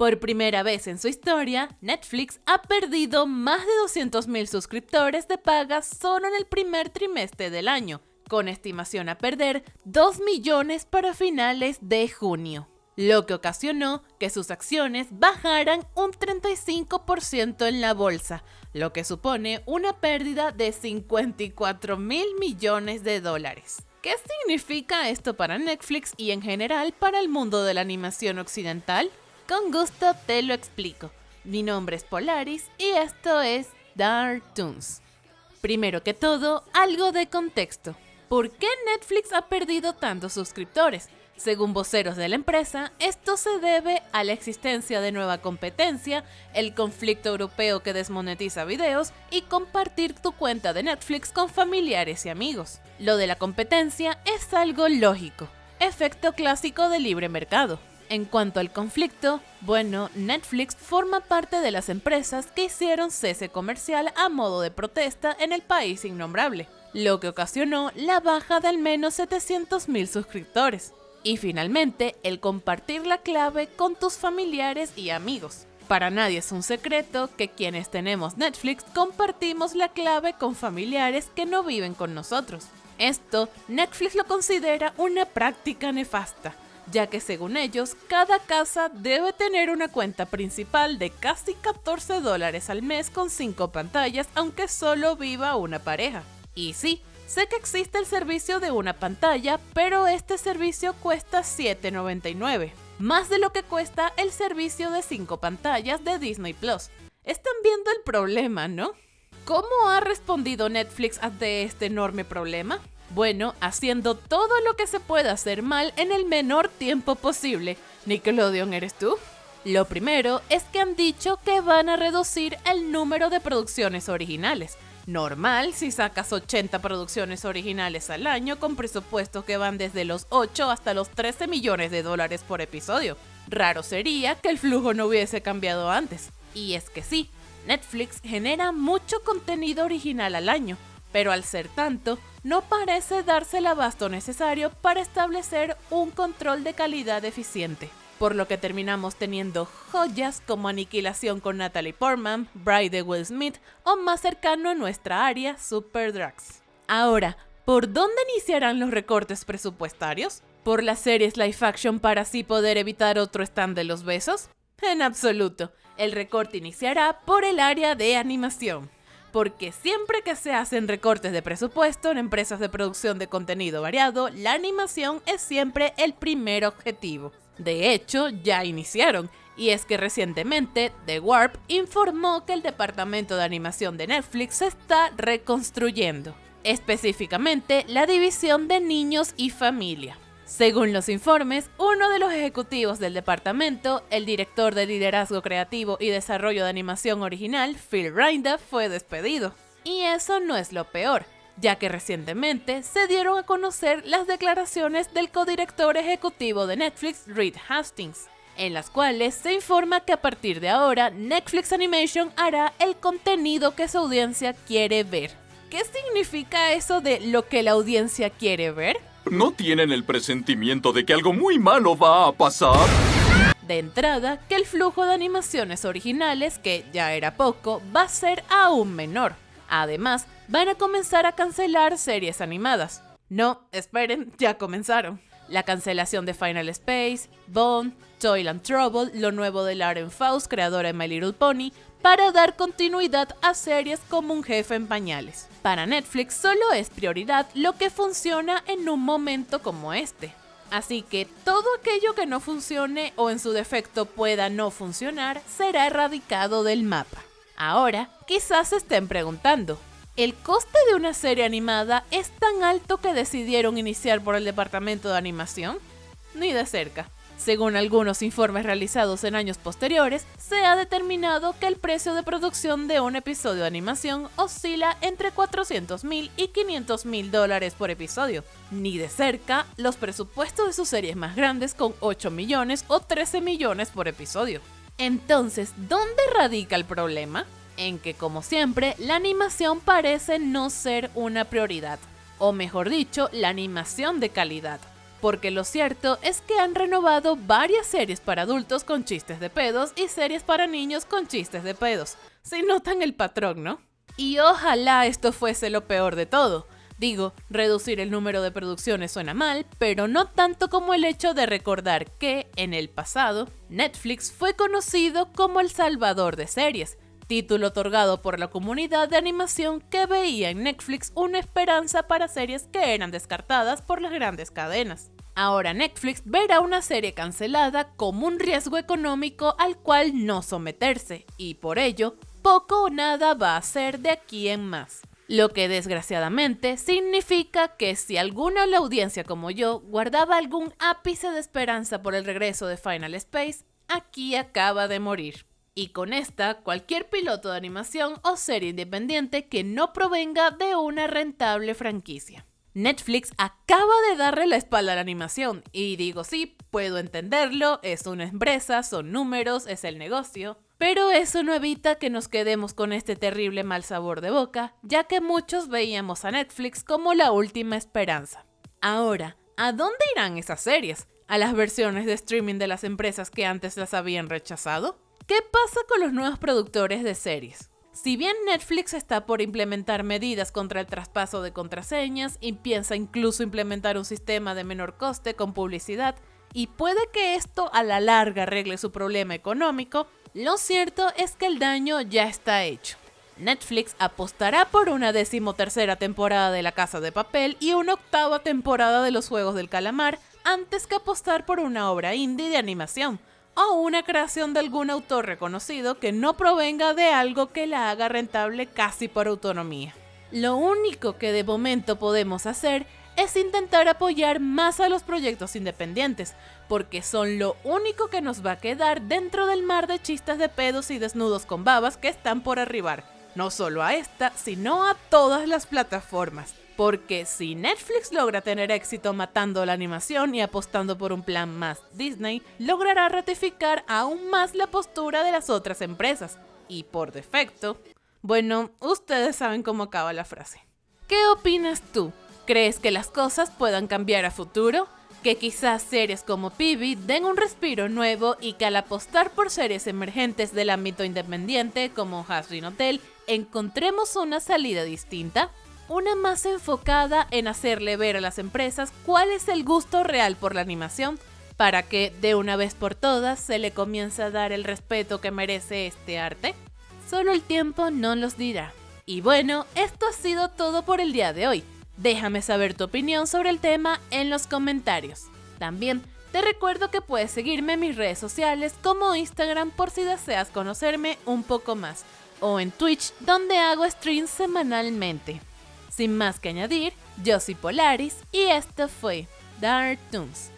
Por primera vez en su historia, Netflix ha perdido más de 200.000 suscriptores de paga solo en el primer trimestre del año, con estimación a perder 2 millones para finales de junio, lo que ocasionó que sus acciones bajaran un 35% en la bolsa, lo que supone una pérdida de 54 mil millones de dólares. ¿Qué significa esto para Netflix y en general para el mundo de la animación occidental? Con gusto te lo explico. Mi nombre es Polaris y esto es Dark Toons. Primero que todo, algo de contexto. ¿Por qué Netflix ha perdido tantos suscriptores? Según voceros de la empresa, esto se debe a la existencia de nueva competencia, el conflicto europeo que desmonetiza videos y compartir tu cuenta de Netflix con familiares y amigos. Lo de la competencia es algo lógico, efecto clásico del libre mercado. En cuanto al conflicto, bueno, Netflix forma parte de las empresas que hicieron cese comercial a modo de protesta en el país innombrable, lo que ocasionó la baja de al menos 700.000 suscriptores. Y finalmente, el compartir la clave con tus familiares y amigos. Para nadie es un secreto que quienes tenemos Netflix compartimos la clave con familiares que no viven con nosotros. Esto, Netflix lo considera una práctica nefasta, ya que según ellos, cada casa debe tener una cuenta principal de casi 14 dólares al mes con 5 pantallas, aunque solo viva una pareja. Y sí, sé que existe el servicio de una pantalla, pero este servicio cuesta $7.99, más de lo que cuesta el servicio de 5 pantallas de Disney Plus. Están viendo el problema, ¿no? ¿Cómo ha respondido Netflix ante este enorme problema? Bueno, haciendo todo lo que se pueda hacer mal en el menor tiempo posible. Nickelodeon, ¿eres tú? Lo primero es que han dicho que van a reducir el número de producciones originales. Normal si sacas 80 producciones originales al año con presupuestos que van desde los 8 hasta los 13 millones de dólares por episodio. Raro sería que el flujo no hubiese cambiado antes. Y es que sí, Netflix genera mucho contenido original al año, pero al ser tanto, no parece darse el abasto necesario para establecer un control de calidad eficiente, por lo que terminamos teniendo joyas como Aniquilación con Natalie Portman, Bride de Will Smith o más cercano a nuestra área, Super Drugs. Ahora, ¿por dónde iniciarán los recortes presupuestarios? ¿Por las series live action para así poder evitar otro stand de los besos? En absoluto, el recorte iniciará por el área de animación porque siempre que se hacen recortes de presupuesto en empresas de producción de contenido variado, la animación es siempre el primer objetivo. De hecho, ya iniciaron, y es que recientemente The Warp informó que el departamento de animación de Netflix se está reconstruyendo, específicamente la división de niños y familia. Según los informes, uno de los ejecutivos del departamento, el director de liderazgo creativo y desarrollo de animación original, Phil Rinda, fue despedido. Y eso no es lo peor, ya que recientemente se dieron a conocer las declaraciones del codirector ejecutivo de Netflix, Reed Hastings, en las cuales se informa que a partir de ahora Netflix Animation hará el contenido que su audiencia quiere ver. ¿Qué significa eso de lo que la audiencia quiere ver? ¿No tienen el presentimiento de que algo muy malo va a pasar? De entrada, que el flujo de animaciones originales, que ya era poco, va a ser aún menor. Además, van a comenzar a cancelar series animadas. No, esperen, ya comenzaron. La cancelación de Final Space, Bone, Toil and Trouble, lo nuevo de Lauren Faust, creadora de My Little Pony, para dar continuidad a series como Un jefe en pañales. Para Netflix solo es prioridad lo que funciona en un momento como este. Así que todo aquello que no funcione o en su defecto pueda no funcionar será erradicado del mapa. Ahora, quizás estén preguntando, ¿el coste de una serie animada es tan alto que decidieron iniciar por el departamento de animación? Ni de cerca. Según algunos informes realizados en años posteriores, se ha determinado que el precio de producción de un episodio de animación oscila entre 400 mil y 500 mil dólares por episodio. Ni de cerca los presupuestos de sus series más grandes con 8 millones o 13 millones por episodio. Entonces, ¿dónde radica el problema? En que, como siempre, la animación parece no ser una prioridad, o mejor dicho, la animación de calidad porque lo cierto es que han renovado varias series para adultos con chistes de pedos y series para niños con chistes de pedos. Si notan el patrón, ¿no? Y ojalá esto fuese lo peor de todo. Digo, reducir el número de producciones suena mal, pero no tanto como el hecho de recordar que, en el pasado, Netflix fue conocido como el salvador de series, título otorgado por la comunidad de animación que veía en Netflix una esperanza para series que eran descartadas por las grandes cadenas. Ahora Netflix verá una serie cancelada como un riesgo económico al cual no someterse, y por ello, poco o nada va a hacer de aquí en más. Lo que desgraciadamente significa que si alguna de la audiencia como yo guardaba algún ápice de esperanza por el regreso de Final Space, aquí acaba de morir. Y con esta, cualquier piloto de animación o serie independiente que no provenga de una rentable franquicia. Netflix acaba de darle la espalda a la animación y digo sí, puedo entenderlo, es una empresa, son números, es el negocio, pero eso no evita que nos quedemos con este terrible mal sabor de boca, ya que muchos veíamos a Netflix como la última esperanza. Ahora, ¿a dónde irán esas series? ¿A las versiones de streaming de las empresas que antes las habían rechazado? ¿Qué pasa con los nuevos productores de series? Si bien Netflix está por implementar medidas contra el traspaso de contraseñas y piensa incluso implementar un sistema de menor coste con publicidad, y puede que esto a la larga arregle su problema económico, lo cierto es que el daño ya está hecho. Netflix apostará por una decimotercera temporada de La Casa de Papel y una octava temporada de Los Juegos del Calamar antes que apostar por una obra indie de animación o una creación de algún autor reconocido que no provenga de algo que la haga rentable casi por autonomía. Lo único que de momento podemos hacer es intentar apoyar más a los proyectos independientes, porque son lo único que nos va a quedar dentro del mar de chistes de pedos y desnudos con babas que están por arribar, no solo a esta, sino a todas las plataformas. Porque si Netflix logra tener éxito matando la animación y apostando por un plan más Disney, logrará ratificar aún más la postura de las otras empresas. Y por defecto, bueno, ustedes saben cómo acaba la frase. ¿Qué opinas tú? ¿Crees que las cosas puedan cambiar a futuro? ¿Que quizás series como Pibi den un respiro nuevo y que al apostar por series emergentes del ámbito independiente como Hasbin Hotel encontremos una salida distinta? Una más enfocada en hacerle ver a las empresas cuál es el gusto real por la animación para que de una vez por todas se le comience a dar el respeto que merece este arte? Solo el tiempo no los dirá. Y bueno, esto ha sido todo por el día de hoy. Déjame saber tu opinión sobre el tema en los comentarios. También te recuerdo que puedes seguirme en mis redes sociales como Instagram por si deseas conocerme un poco más, o en Twitch donde hago streams semanalmente. Sin más que añadir, yo soy Polaris y esto fue Dark Toons.